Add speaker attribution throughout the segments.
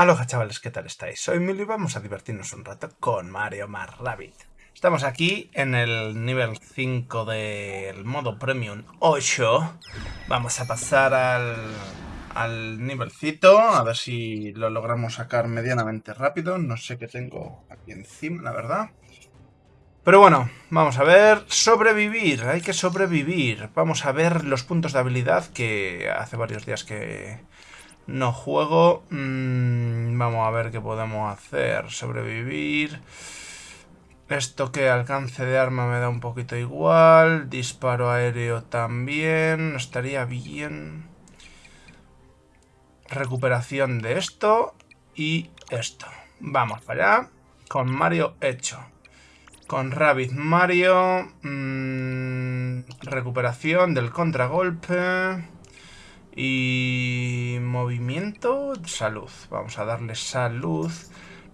Speaker 1: Aloha chavales, ¿qué tal estáis? Soy Milo y vamos a divertirnos un rato con Mario más Rabbit. Estamos aquí en el nivel 5 del modo Premium 8. Vamos a pasar al, al nivelcito, a ver si lo logramos sacar medianamente rápido. No sé qué tengo aquí encima, la verdad. Pero bueno, vamos a ver. Sobrevivir, hay que sobrevivir. Vamos a ver los puntos de habilidad que hace varios días que no juego. Mm, vamos a ver qué podemos hacer. Sobrevivir. Esto que alcance de arma me da un poquito igual. Disparo aéreo también. Estaría bien. Recuperación de esto y esto. Vamos para allá. Con Mario hecho. Con Rabbit Mario. Mmm, recuperación del contragolpe. Y movimiento, salud. Vamos a darle salud.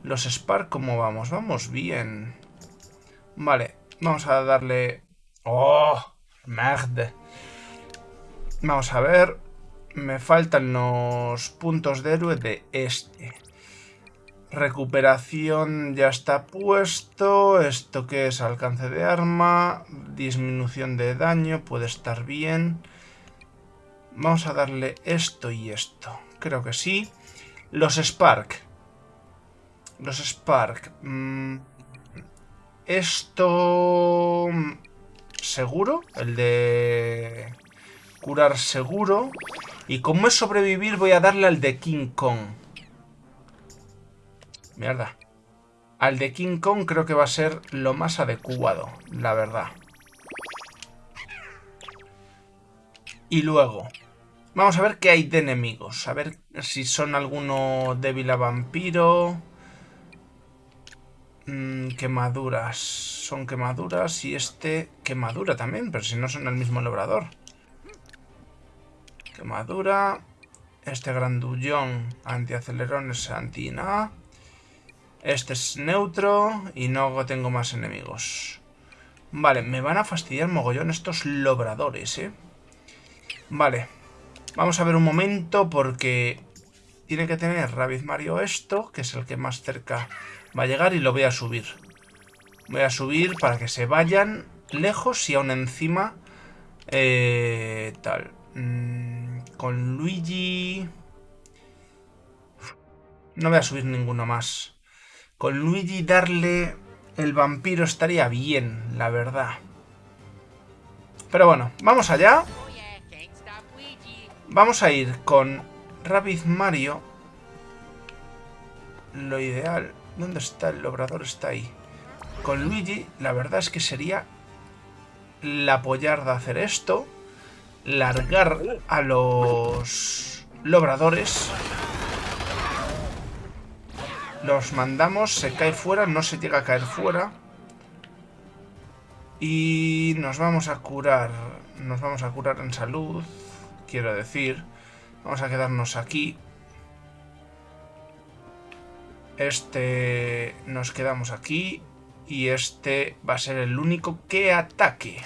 Speaker 1: Los Spark, ¿cómo vamos? Vamos bien. Vale, vamos a darle... ¡Oh! ¡Merde! Vamos a ver. Me faltan los puntos de héroe de este. Recuperación ya está puesto. Esto que es alcance de arma. Disminución de daño. Puede estar bien. Vamos a darle esto y esto. Creo que sí. Los Spark. Los Spark. Mm, esto... ¿Seguro? El de... Curar seguro. Y como es sobrevivir voy a darle al de King Kong. Mierda. Al de King Kong creo que va a ser lo más adecuado, la verdad. Y luego, Vamos a ver qué hay de enemigos. A ver si son alguno débil a vampiro. Mm, quemaduras. Son quemaduras y este quemadura también, pero si no son el mismo logrador. Quemadura. Este grandullón antiacelerón es anti-na. Este es neutro y no tengo más enemigos. Vale, me van a fastidiar mogollón estos lobradores, ¿eh? Vale. Vamos a ver un momento porque tiene que tener Rabbit Mario esto, que es el que más cerca va a llegar y lo voy a subir. Voy a subir para que se vayan lejos y aún encima eh, tal. Mm, con Luigi... No voy a subir ninguno más. Con Luigi darle el vampiro estaría bien, la verdad. Pero bueno, vamos allá. Vamos a ir con Rabbit Mario. Lo ideal... ¿Dónde está el obrador? Está ahí. Con Luigi, la verdad es que sería la pollarda hacer esto. Largar a los lobradores. Los mandamos, se cae fuera, no se llega a caer fuera. Y nos vamos a curar. Nos vamos a curar en salud quiero decir. Vamos a quedarnos aquí. Este nos quedamos aquí. Y este va a ser el único que ataque.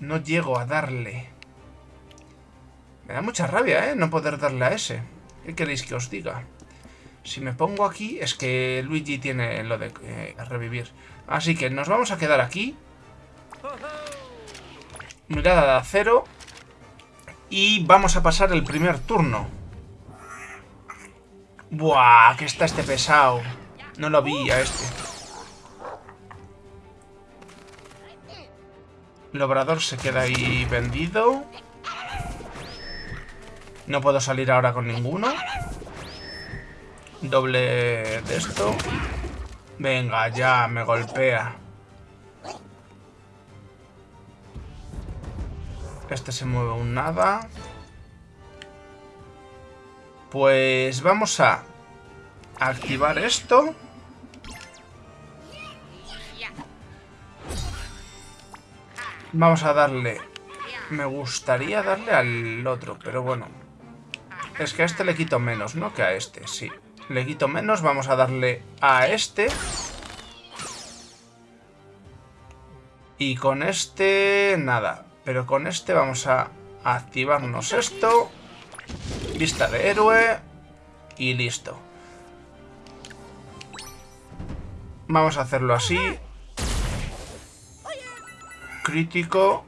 Speaker 1: No llego a darle. Me da mucha rabia, ¿eh? No poder darle a ese. ¿Qué queréis que os diga? Si me pongo aquí, es que Luigi tiene lo de eh, revivir. Así que nos vamos a quedar aquí mirada de acero. Y vamos a pasar el primer turno. Buah, que está este pesado. No lo vi a este. El obrador se queda ahí vendido. No puedo salir ahora con ninguno. Doble de esto. Venga, ya, me golpea. Este se mueve un nada. Pues vamos a activar esto. Vamos a darle... Me gustaría darle al otro, pero bueno. Es que a este le quito menos, ¿no? Que a este, sí. Le quito menos, vamos a darle a este. Y con este, nada. Pero con este vamos a activarnos esto. Vista de héroe. Y listo. Vamos a hacerlo así. Crítico.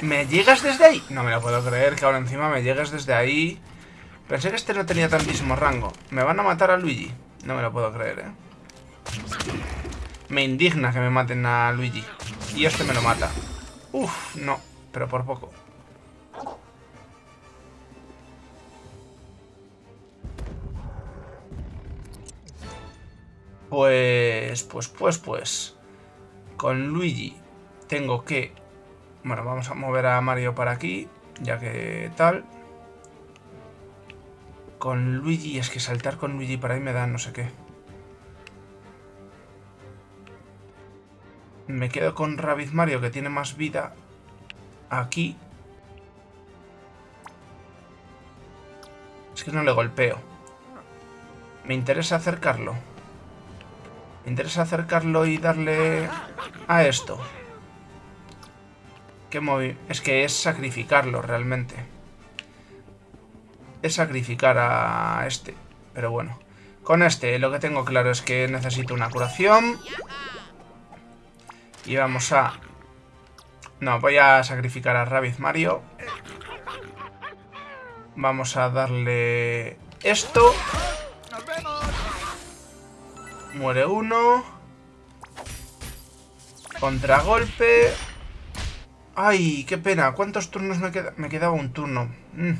Speaker 1: ¿Me llegas desde ahí? No me lo puedo creer que ahora encima me llegues desde ahí. Pensé que este no tenía tantísimo rango. ¿Me van a matar a Luigi? No me lo puedo creer, ¿eh? Me indigna que me maten a Luigi. Y este me lo mata. Uf, no. Pero por poco. Pues, pues, pues, pues. Con Luigi tengo que... Bueno, vamos a mover a Mario para aquí, ya que tal. Con Luigi, es que saltar con Luigi para ahí me da no sé qué. Me quedo con Rabbit Mario, que tiene más vida aquí. Es que no le golpeo. Me interesa acercarlo. Me interesa acercarlo y darle a esto. ¿Qué movi es que es sacrificarlo realmente. Es sacrificar a este. Pero bueno. Con este lo que tengo claro es que necesito una curación. Y vamos a... No, voy a sacrificar a Rabbit Mario. Vamos a darle esto. Muere uno. Contragolpe. Ay, qué pena. ¿Cuántos turnos me queda? Me quedaba un turno. Mm.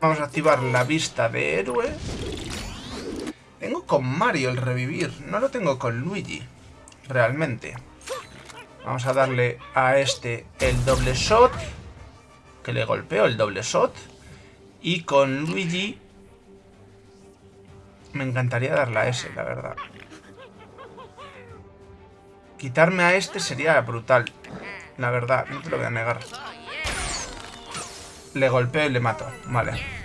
Speaker 1: Vamos a activar la vista de héroe. Con Mario el revivir. No lo tengo con Luigi. Realmente. Vamos a darle a este el doble shot. Que le golpeo el doble shot. Y con Luigi me encantaría darle a ese, la verdad. Quitarme a este sería brutal. La verdad, no te lo voy a negar. Le golpeo y le mato. Vale.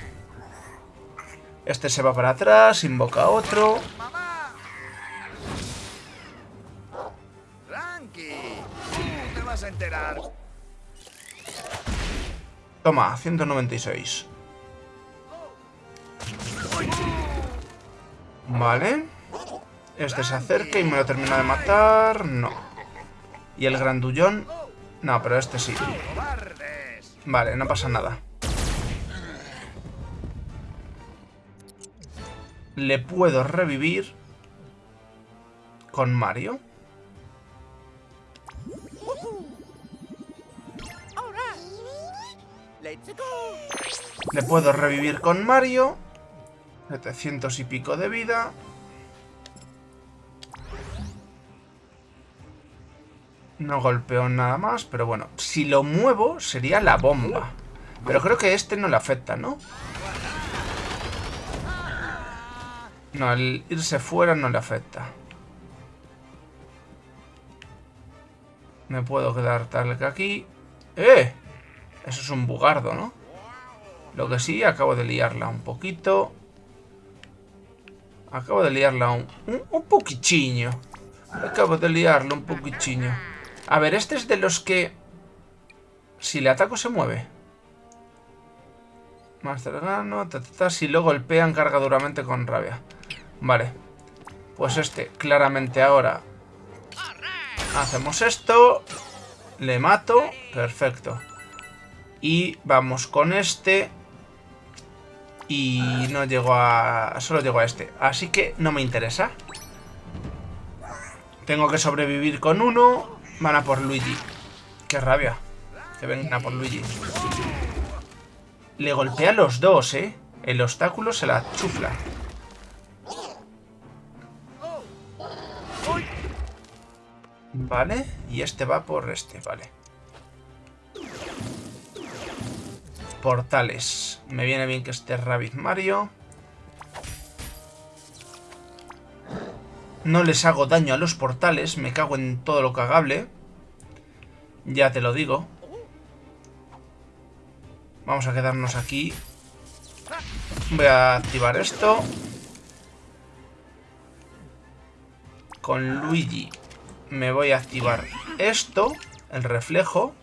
Speaker 1: Este se va para atrás, invoca a otro. Toma, 196. Vale. Este se acerca y me lo termina de matar. No. Y el grandullón... No, pero este sí. Vale, no pasa nada. Le puedo revivir con Mario. Le puedo revivir con Mario. 700 y pico de vida. No golpeo nada más, pero bueno. Si lo muevo, sería la bomba. Pero creo que este no le afecta, ¿no? No, al irse fuera no le afecta. Me puedo quedar tal que aquí. ¡Eh! Eso es un bugardo, ¿no? Lo que sí, acabo de liarla un poquito. Acabo de liarla un, un. Acabo de liarla un poquichiño. A ver, este es de los que... Si le ataco se mueve. Master Gano, si lo golpean carga duramente con rabia. Vale. Pues este, claramente ahora... Hacemos esto. Le mato. Perfecto. Y vamos con este. Y no llego a... Solo llego a este. Así que no me interesa. Tengo que sobrevivir con uno. Van a por Luigi. Qué rabia. Que vengan a por Luigi. Le golpea a los dos, ¿eh? El obstáculo se la chufla. Vale. Y este va por este, vale. Portales. Me viene bien que esté Rabbit Mario. No les hago daño a los portales. Me cago en todo lo cagable. Ya te lo digo. Vamos a quedarnos aquí. Voy a activar esto. Con Luigi me voy a activar esto, el reflejo.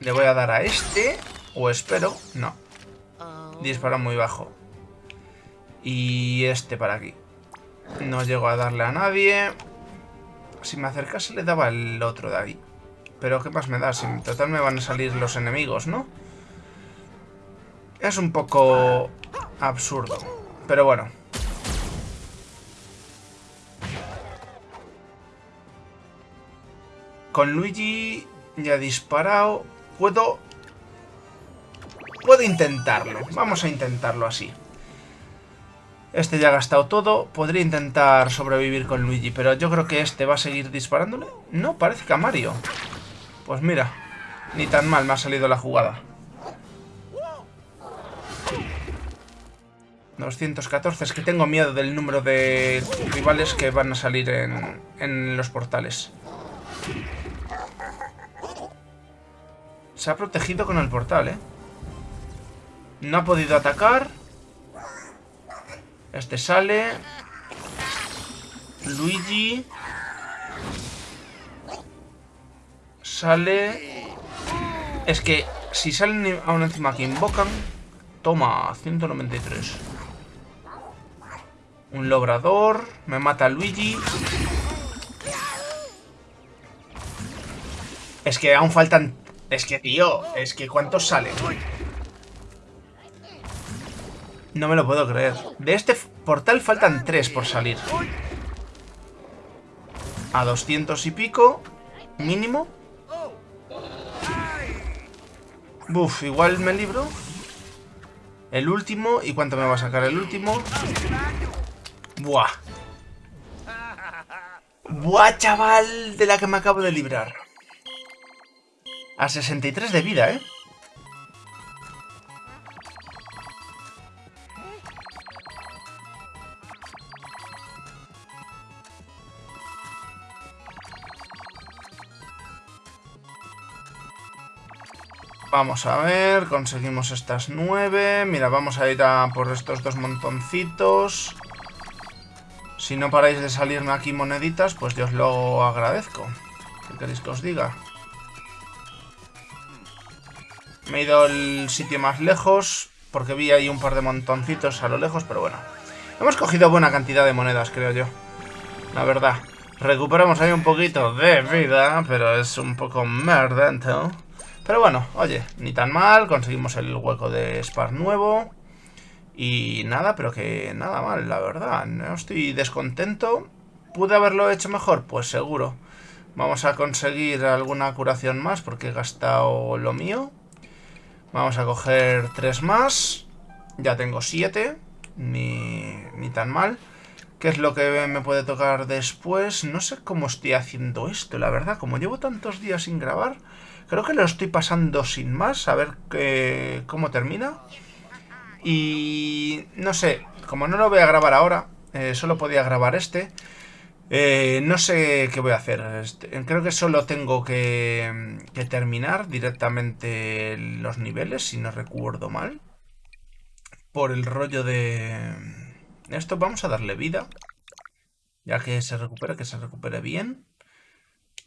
Speaker 1: Le voy a dar a este, o espero, no. Dispara muy bajo. Y este para aquí. No llego a darle a nadie. Si me acercase le daba el otro de ahí. Pero ¿qué más me da? Si en total me van a salir los enemigos, ¿no? no es un poco absurdo. Pero bueno. Con Luigi ya disparado. Puedo... Puedo intentarlo. Vamos a intentarlo así. Este ya ha gastado todo. Podría intentar sobrevivir con Luigi, pero yo creo que este va a seguir disparándole. No, parece que a Mario. Pues mira, ni tan mal me ha salido la jugada. 214. Es que tengo miedo del número de rivales que van a salir en, en los portales. Se ha protegido con el portal, ¿eh? No ha podido atacar. Este sale. Luigi. Sale. Es que si salen aún encima que invocan. Toma, 193. Un logrador. Me mata Luigi. Es que aún faltan... Es que, tío, es que ¿cuántos salen? No me lo puedo creer. De este portal faltan tres por salir. A 200 y pico. Mínimo. Buf, igual me libro. El último. ¿Y cuánto me va a sacar el último? Buah. Buah, chaval, de la que me acabo de librar. A 63 de vida, ¿eh? Vamos a ver, conseguimos estas nueve. Mira, vamos a ir a por estos dos montoncitos. Si no paráis de salirme aquí moneditas, pues yo os lo agradezco. ¿Qué queréis que os diga? Me he ido al sitio más lejos, porque vi ahí un par de montoncitos a lo lejos, pero bueno. Hemos cogido buena cantidad de monedas, creo yo. La verdad. Recuperamos ahí un poquito de vida, pero es un poco merdento. Pero bueno, oye, ni tan mal, conseguimos el hueco de Spar nuevo. Y nada, pero que nada mal, la verdad. No estoy descontento. ¿Pude haberlo hecho mejor? Pues seguro. Vamos a conseguir alguna curación más porque he gastado lo mío. Vamos a coger tres más. Ya tengo siete. Ni, ni tan mal. ¿Qué es lo que me puede tocar después? No sé cómo estoy haciendo esto, la verdad. Como llevo tantos días sin grabar... Creo que lo estoy pasando sin más, a ver cómo termina. Y no sé, como no lo voy a grabar ahora, eh, solo podía grabar este. Eh, no sé qué voy a hacer. Este, creo que solo tengo que, que terminar directamente los niveles, si no recuerdo mal. Por el rollo de... Esto vamos a darle vida. Ya que se recupere, que se recupere bien.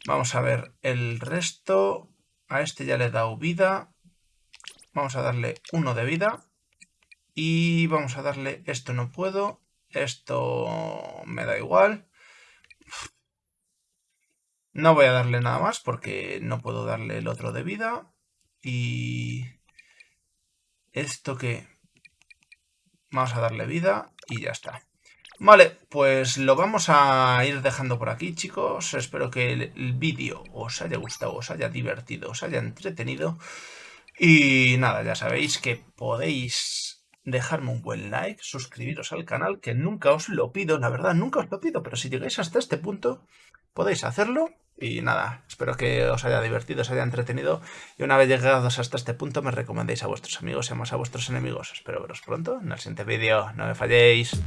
Speaker 1: Vamos a ver el resto. A este ya le he dado vida. Vamos a darle uno de vida. Y vamos a darle... Esto no puedo. Esto me da igual. No voy a darle nada más porque no puedo darle el otro de vida. Y... Esto que... Vamos a darle vida y ya está. Vale, pues lo vamos a ir dejando por aquí, chicos. Espero que el, vídeo os haya gustado, os haya divertido, os haya entretenido. Y nada, ya sabéis que podéis dejarme un buen like, suscribiros al canal, que nunca os lo pido, la verdad, nunca os lo pido, pero si llegáis hasta este punto, podéis hacerlo. Y nada, espero que os haya divertido, os haya entretenido. Y una vez llegados hasta este punto, me recomendéis a vuestros amigos y más a vuestros enemigos. Espero veros pronto en el siguiente vídeo. No me falléis.